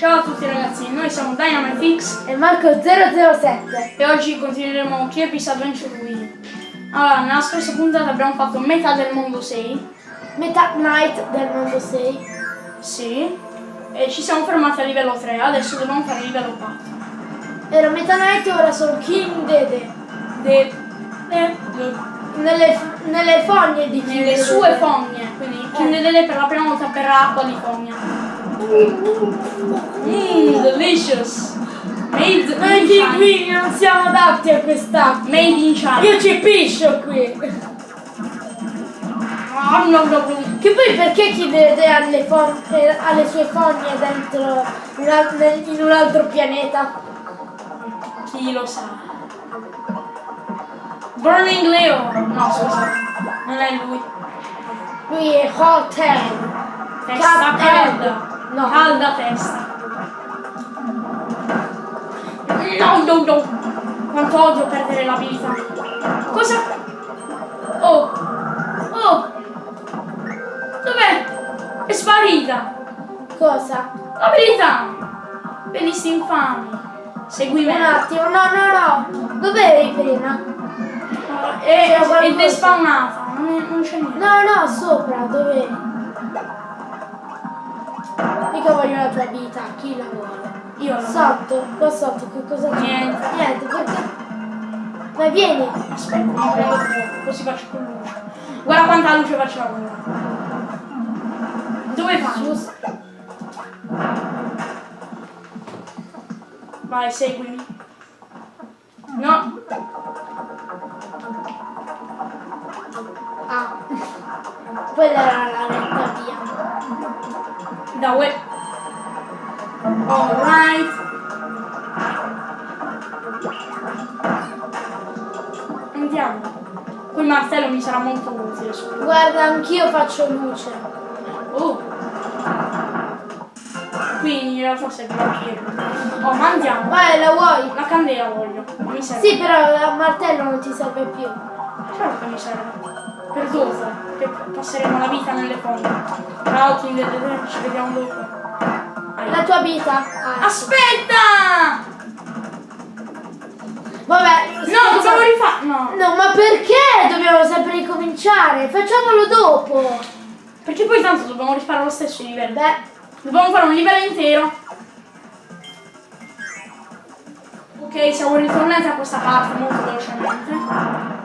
Ciao a tutti ragazzi, noi siamo DynamiteX E Marco007. e oggi continueremo Kirby's Adventure Wii. Allora, nella scorsa puntata abbiamo fatto metà del mondo 6, Metà Night del mondo 6. sì, e ci siamo fermati a livello 3, adesso dobbiamo fare livello 4. Era Metà Night e ora sono King Dede. De, de, de, Nelle, nelle fogne di King nelle Dede. sue fogne, quindi Kindle per la prima volta berrà acqua di fogna. Mmm, delicious! Made Noi in qui non siamo adatti a quest'acqua. Made in China. Io ci piscio qui. Ah, no, no, no. Che poi perché King Dede ha le, fon- eh, ha le sue fogne dentro in, un altro pianeta? Chi lo sa? Burning Leo! No, scusa, non è lui. Lui è Hotel. Testa calda. No. Calda testa. No, no, no. Quanto odio perdere l'abilità. Cosa? Oh! Oh! Dov'è? È sparita! Cosa? L'abilità! Benisti infami! Segui Un attimo, no, no, no. Dov'eri prima? È, è despawnata, non, non c'è niente. No, no, sopra, dov'eri? Mica voglio la tua vita, chi la vuole? Io la Sotto, qua sotto, che cosa c'è? Niente. Niente, perché? Ma vieni! Aspetta, mi prendo fuoco, così faccio con luce. Guarda quanta luce facciamo. Dove? Giusto. Vai, seguimi. No, Ah. Quella era la retta via. Da web. Alright. Andiamo. Quel martello mi sarà molto utile. Guarda, anch'io faccio luce. Oh. Qui in realtà serve pietra. Oh, ma andiamo. Vai, la vuoi? La candela voglio. Non mi serve. Sì, però il martello non ti serve più. Certo che mi serve. Per dopo. Che passeremo la vita nelle fonti. Ciao, Dead, ci vediamo dopo. Vai. La tua vita? Ah, Aspetta! Vabbè. No, dobbiamo rifare. No. No, ma perché dobbiamo sempre ricominciare? Facciamolo dopo. Perché poi tanto dobbiamo rifare lo stesso livello. Beh, Dobbiamo fare un livello intero. Ok, siamo ritornati a questa parte molto velocemente.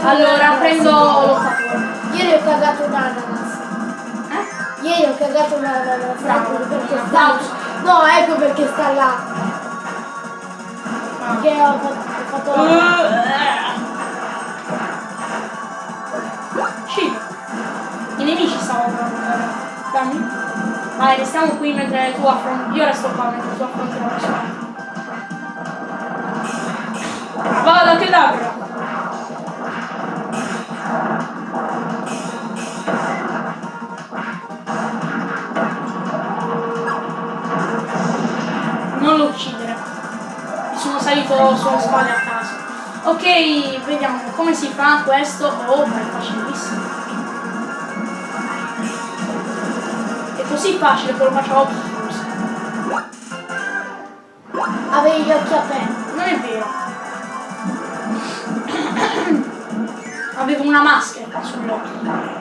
Un Allora prendo. Ieri ho cagato un ananas. Eh? Ieri ho cagato un ananas. Bravo, Ecco perché sta. No, ecco perché sta là. Perché ho fatto, ho fatto la... Cibo. I nemici stavano provando. Dammi. Vai, restiamo qui mentre tu affronti. Io resto qua mentre tu affronti la persona. Vada che dabra. Salito sulla spalle a caso. Ok, vediamo come si fa questo. Oh, ma è facilissimo. È così facile che lo facciamo forse. Avevi gli occhi aperti. Non è vero. Avevo una maschera sull'occhio.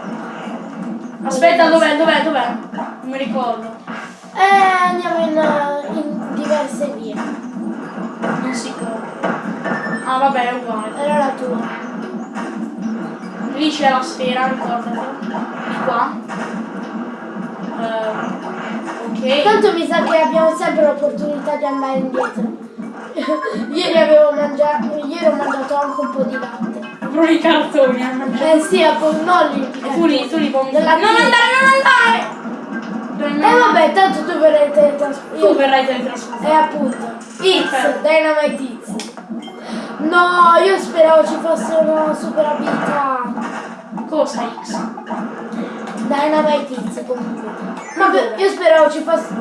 Aspetta, dov'è, dov'è, dov'è? Non mi ricordo. Eh, andiamo in, in diverse vie. Sicuro. Ah, vabbè, è uguale. Era la tua. Lì c'è la sfera, ricordati. Di qua. Eh, ok. Tanto mi sa che abbiamo sempre l'opportunità di andare indietro. ieri avevo mangiato, ieri ho mangiato anche un po' di latte. proprio i cartoni a mangiare. Eh sì, non lì. E tu li, tu li. Non andare, non andare! E vabbè, tanto tu verrai Tu teletrasportato. verrai teletrasportato. E appunto. Perfetto. Dynamite X. No, io speravo ci fosse una super abilità. Cosa X? Dynamite X comunque. Ma dove? io speravo ci fosse.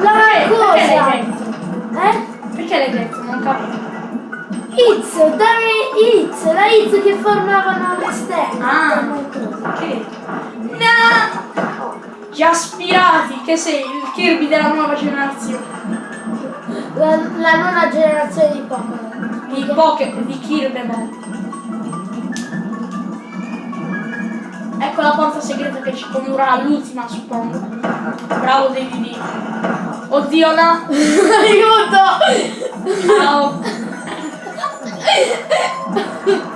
La Perché? cosa! Perché l'hai Eh? Perché l'hai detto? Non capisco. X, dai X, la X che formavano le stelle. Ah. Che? No! Gli aspirati, che sei il Kirby della nuova generazione. La, la nona generazione di Pokémon. Di Poké, di Kirby. Ecco la porta segreta che ci condurrà all'ultima, suppongo. Bravo David. Oddio no! Aiuto! Ciao!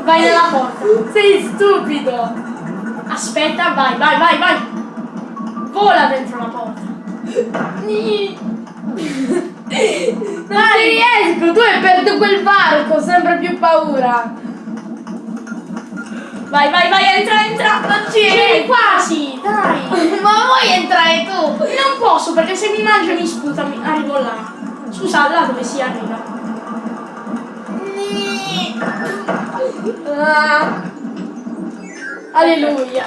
Vai nella porta. Sei stupido! Aspetta, vai, vai, vai, vai! Vola dentro la porta. Non ci riesco, tu hai perduto quel varco, sempre più paura. Vai, vai, vai, entra, entra! Non ci C'eri quasi, dai! Ma vuoi entrare tu? Non posso perché se mi mangia mi sputa, mi arrivo là. Scusa, là dove si arriva? Ah. Alleluia.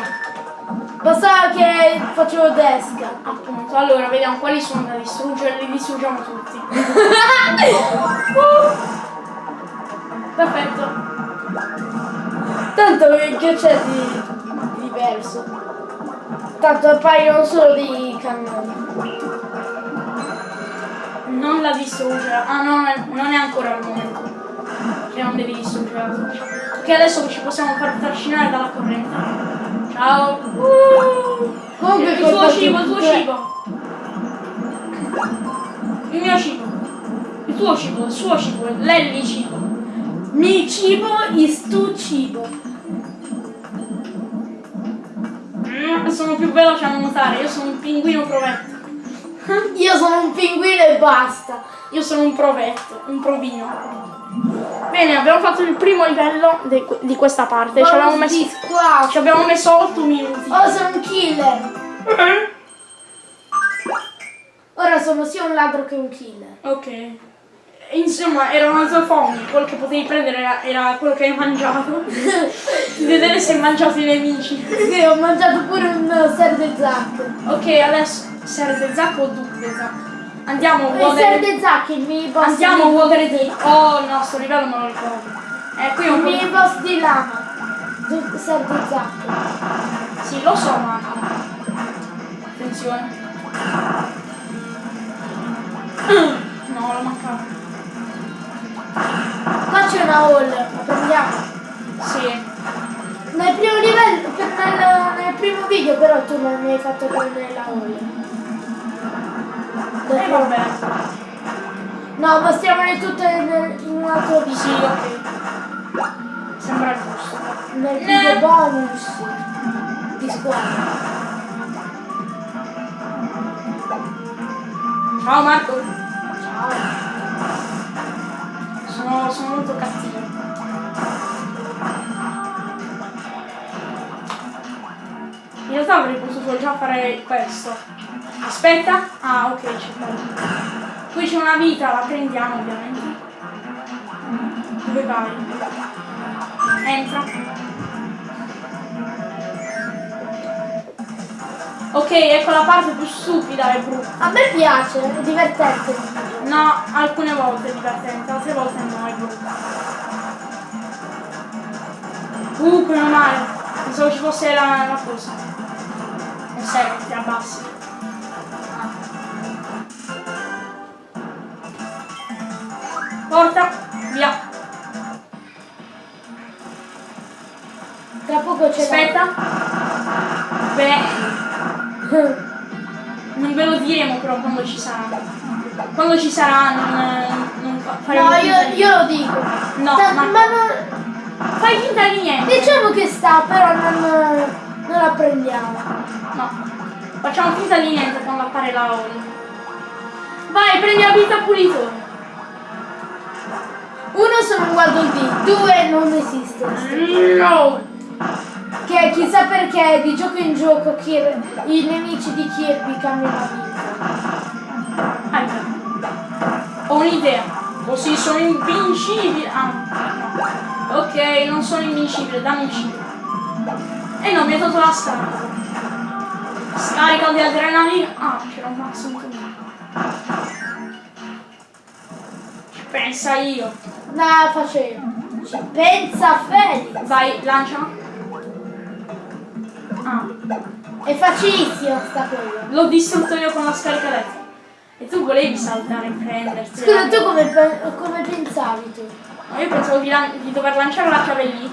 Bastava che facevo desca. Appunto, allora vediamo quali sono da distruggere, li distruggiamo tutti. Perfetto. Tanto che c'è di diverso. Tanto appaiono solo dei cannoni. Non la distruggere. Ah no, non è, non è ancora il momento. Che non devi distruggere la. Perché adesso ci possiamo far trascinare dalla corrente. Ciao. Comunque il tuo cibo, il tuo cibo. Il mio cibo. Il tuo cibo, il suo cibo, l'Elli cibo. Mi cibo is tu cibo. Mm, sono più veloce a nuotare, io sono un pinguino provetto. Io sono un pinguino e basta. Io sono un provetto, un provino. Bene, abbiamo fatto il primo livello di, di questa parte. Ci abbiamo, messo, ci abbiamo messo 8 minuti. Oh, sono un killer. Ora sono sia un ladro che un killer. Ok. Insomma, erano due fogni, quello che potevi prendere era, era quello che hai mangiato. Vedere se hai mangiato i nemici. Sì, ho mangiato pure un serve zac. Ok, adesso serve Zac o Duke Zac? Andiamo, Il Water. serve zac, il mini boss. Andiamo, di- Water di. Oh no, sto livello me lo ricordo. Eh, qui è Il un po'. mini boss di lama. Du- Serve zac. Sì, lo so, ma. Attenzione. No, l'ho mancato. Qua c'è una hall, la prendiamo. Sì. Nel primo livello, nel, nel primo video però tu non mi hai fatto prendere la hall. E eh, vabbè. No, mostriamole tutte in un altro video. Sì, ok. Sembra giusto. Nel video bonus di squadra. Ciao Marco. Ciao. Sono, sono molto cattivo. In realtà avrei potuto già fare questo. Aspetta. Ah, ok, c'è quello. Qui c'è una vita, la prendiamo ovviamente. Dove vai? Entra. Ok, ecco la parte più stupida e brutta. A me piace, è divertente. No, alcune volte è divertente, altre volte no, è brutta. Uh, meno male. Pensavo ci fosse la, la cosa. Non serve, ti abbassi. Porta, via. Tra poco c'è Aspetta. Beh, non ve lo diremo però quando ci sarà. Quando ci sarà non, non fa- faremo No, io, io lo dico. No, Ta- ma- ma non, Fai finta di niente. diciamo che sta, però non, non la prendiamo. No. Facciamo finta di niente quando appare la Oli. Vai, prendi la vita pulitore. Uno sono un Waddle Dee, due non, esiste. No! Che chissà perché di gioco in gioco Kir- i nemici di Kirby cambiano vita. Ah, ecco. Ho un'idea. Così sono invincibile. Ah, no. Ok, non sono invincibile, dammi il cibo. E no, mi ha tolto la scarica. Scarica di adrenalina. Ah, c'era un max in comune. Pensa io. No, facevo. Ci pensa Felix. Vai, lancia. Ah, È facilissimo sta cosa. l'ho distrutto io con la scarica elettrica. E tu volevi saltare e prenderti. Scusa, tu come, come pensavi tu? No, io pensavo di, lan- di dover lanciare la chiave lì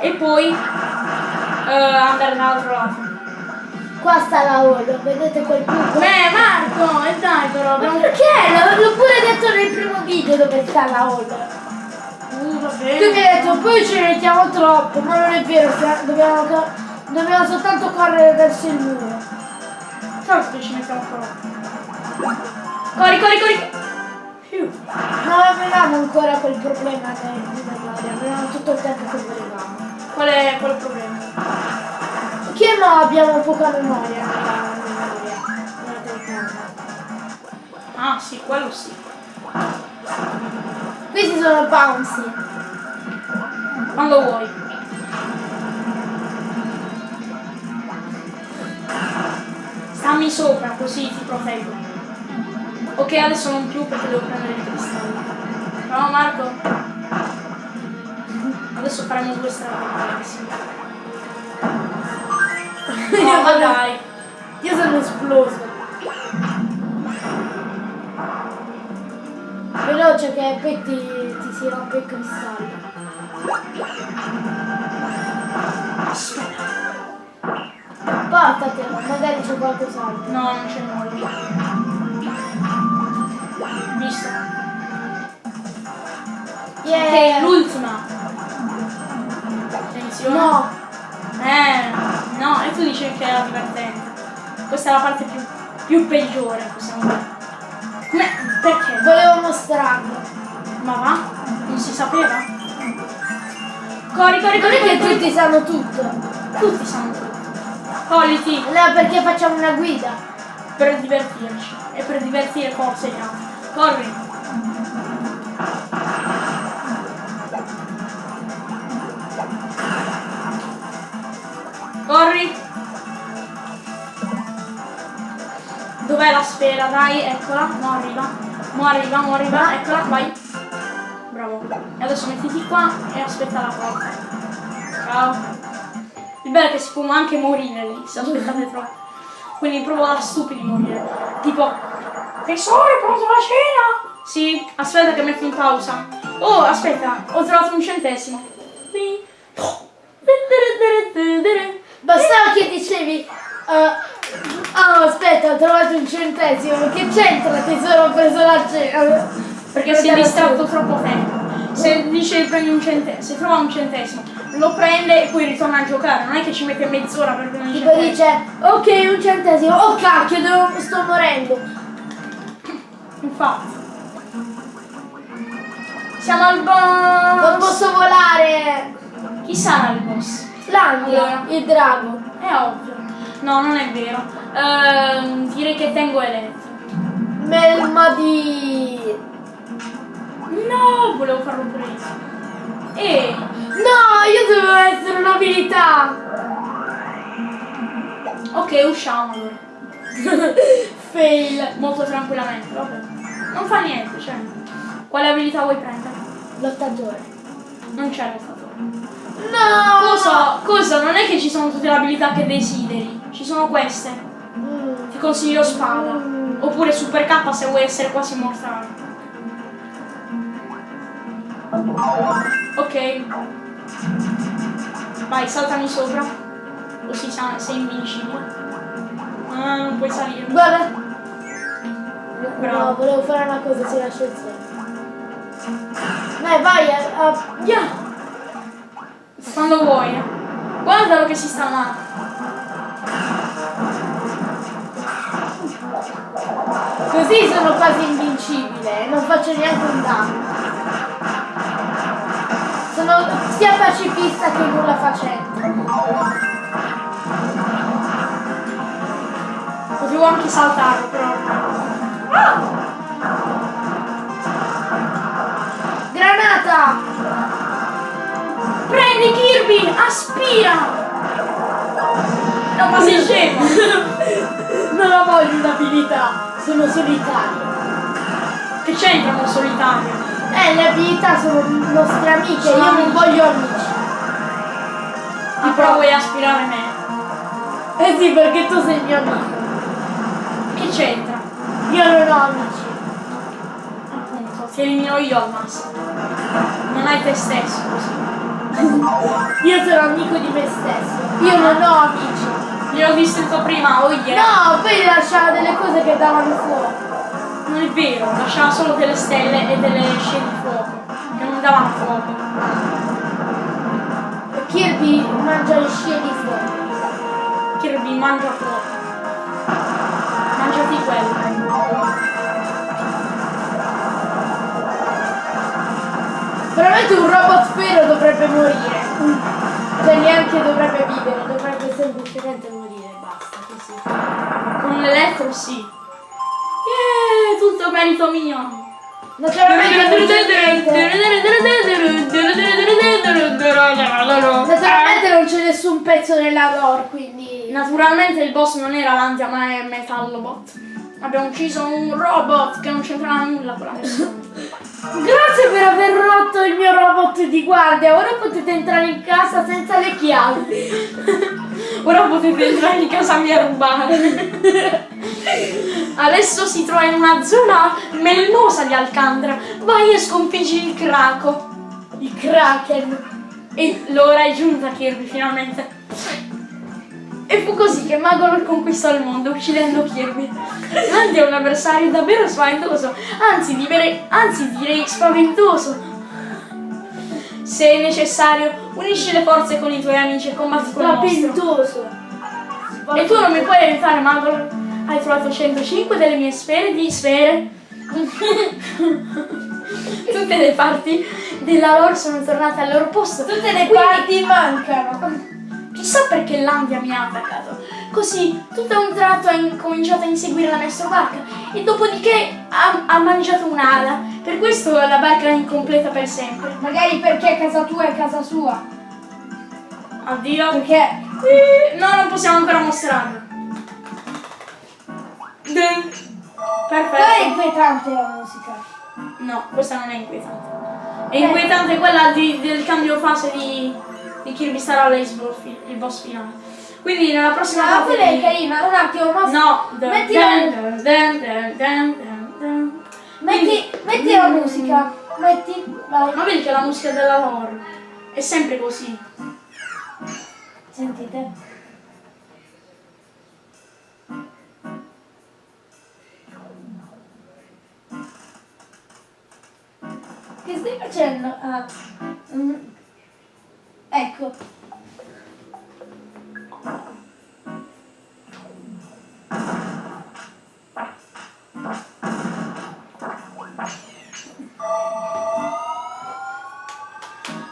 e poi eh, andare dall'altro lato. Qua sta la hall, vedete quel buco? Beh, Marco, e dai però, Ma perché? L'ho, pure detto nel primo video dove sta la hall. Tu mi hai detto, poi ci mettiamo troppo, ma non è vero, sia- dobbiamo, dobbiamo soltanto correre verso il muro. Certo che ci mettiamo troppo. Corri, corri, corri! Non avevamo ancora quel problema memoria, avevamo tutto il tempo che volevamo. Qual è, il problema? Che no abbiamo poca memoria nella memoria. Ah sì, quello sì. Questi sono bouncy. Quando vuoi. Stammi sopra, così ti proteggo. Ok, adesso non più perché devo prendere il cristallo. No, Marco. Adesso faremo due strade. No, ma dai. Io sono esploso. Veloce che poi ti, ti si rompe il cristallo. Portatelo, magari c'è qualcos'altro. No, non c'è nulla. Visto? Yeah. Ok, l'ultima. Attenzione. No, Eh, no, e tu dici che era divertente. Questa è la parte più, più peggiore, possiamo dire. Come? Perché? volevo mostrarlo. Ma va? Non si sapeva? Corri, corri, Non corri, che tutti sanno tutto. Tutti sanno tutto. Colliti No, perché facciamo una guida. per divertirci. E per divertire forse altri. Corri. Corri. Dov'è la sfera? Dai, eccola. Mo arriva. Mo arriva, mo arriva. Eccola, vai. E adesso mettiti qua e aspetta la porta. Ciao. Il bello è che si può anche morire lì, se aspettate troppo. Quindi proprio da stupidi morire. Tipo, tesoro, è pronta la cena? Sì, aspetta che metto in pausa. Oh, aspetta, ho trovato un centesimo. Bastava che dicevi. eh, Oh, aspetta, ho trovato un centesimo. Che c'entra tesoro? Ho preso la cena. Perché si è distratto troppo tempo. Se dice prendi un centesimo, se trova un centesimo, lo prende e poi ritorna a giocare. Non è che ci mette mezz'ora per prendere un Tipo centesimo. dice, ok, un centesimo. Oh cacchio, devo- sto morendo. Infatti. Siamo al Non boss. posso volare. Chi sarà il boss? Landia, Allora. il drago. È ovvio. No, non è vero. Ehm, direi che tengo elettro. Melma di... No, volevo farlo pure io. E No, io dovevo essere un'abilità. ok, usciamo allora. Fail. Molto tranquillamente, vabbè. Non fa niente, cioè. Quale abilità vuoi prendere? Lottatore. Non c'è lottatore. No! Cosa? Cosa? Non è che ci sono tutte le abilità che desideri. Ci sono queste. Mm. Ti consiglio spada. Mm. Oppure super K se vuoi essere quasi mortale. Ok. Vai, saltami sopra. Così sei invincibile. Ah, non puoi salire. Guarda. Bravo. No, volevo fare una cosa, si lascia il segno. Dai, vai, a, a- Yeah. Quando vuoi. eh. Guardalo che si sta male. Così sono quasi invincibile, non faccio neanche un danno. Sono sia pacifista che nulla facente. Potevo anche saltarlo, però. Ah! Granata! Prendi Kirby! Aspira! No, ma sei scemo! Non la voglio un'abilità, sono solitario. che c'entra con solitario? Eh, le abilità sono nostre amiche, Sono io non voglio amici. Ah, però vuoi aspirare me? Eh sì, perché tu sei mio amico. Che c'entra? Io non ho amici. Appunto, ti elimino io al massimo. Non hai te stesso così. Io sono amico di me stesso. Io non ho amici. Gliel'ho distrutto prima, oh yeah. No, poi lasciava delle cose che davano fuoco. Non è vero, lasciava solo delle stelle e delle scie di fuoco. Che non davano fuoco. Kirby mangia le scie di fuoco. Kirby mangia fuoco. Mangiati quello. Veramente un robot vero dovrebbe morire. Cioè neanche dovrebbe vivere, dovrebbe semplicemente morire, basta, così. Con l'elettro sì. Tutto merito mio. Naturalmente, non c'è nessun pezzo nella lore, quindi... Naturalmente il boss non era l'antia ma è Metallobot. Abbiamo ucciso un robot che non c'entrava nulla con la persona. Grazie per aver rotto il mio robot di guardia, ora potete entrare in casa senza le chiavi. Ora potete entrare in casa mia e rubare. Adesso si trova in una zona melnosa di Alcandra. Vai e sconfiggi il craco. Il Kraken. E l'ora è giunta Kirby finalmente. E fu così che Magolor conquistò il mondo uccidendo Kirby. Lanti è un avversario davvero spaventoso, anzi, direi, anzi direi spaventoso. Se è necessario, unisci le forze con i tuoi amici e combatti con. Spaventoso. E tu non mi puoi aiutare, Magolor? Hai trovato 105 delle mie sfere di sfere. Tutte le parti della lore sono tornate al loro posto. Tutte le Quindi- parti mancano. Chissà perché Landia mi ha attaccato. Così, tutto a un tratto ha incominciato a inseguire la nostra barca e dopodiché ha, ha mangiato un'ala. Per questo la barca è incompleta per sempre. Magari perché casa tua è casa sua. Addio. Perché Eh, No, non possiamo ancora mostrarlo. Dun. Poi è Perfetto. inquietante la musica. No, questa non è inquietante. È inquietante quella di- del cambio fase di, di Kirby Star Allies, il boss finale. Quindi nella prossima Ma parte quella è carina, un attimo, ma No, metti la musica. Metti, vai. Ma vedi che la musica della lore è sempre così. Sentite. Che stai facendo? Ah. mm. Ecco.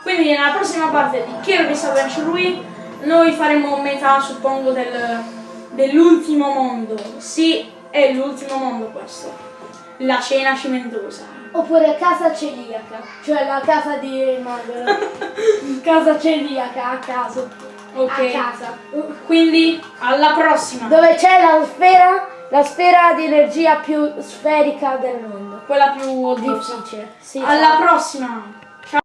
Quindi nella prossima parte di Kirby's Adventure Wii noi faremo metà, suppongo, del- dell'ultimo mondo. Sì, è l'ultimo mondo questo. La cena cimentosa. Oppure casa celiaca, cioè la casa di Magolo. casa celiaca a caso. Ok. A casa. Quindi alla prossima. Dove c'è la sfera, la sfera di energia più sferica del mondo. Quella più odiosa. Difficile. Sì, Alla prossima.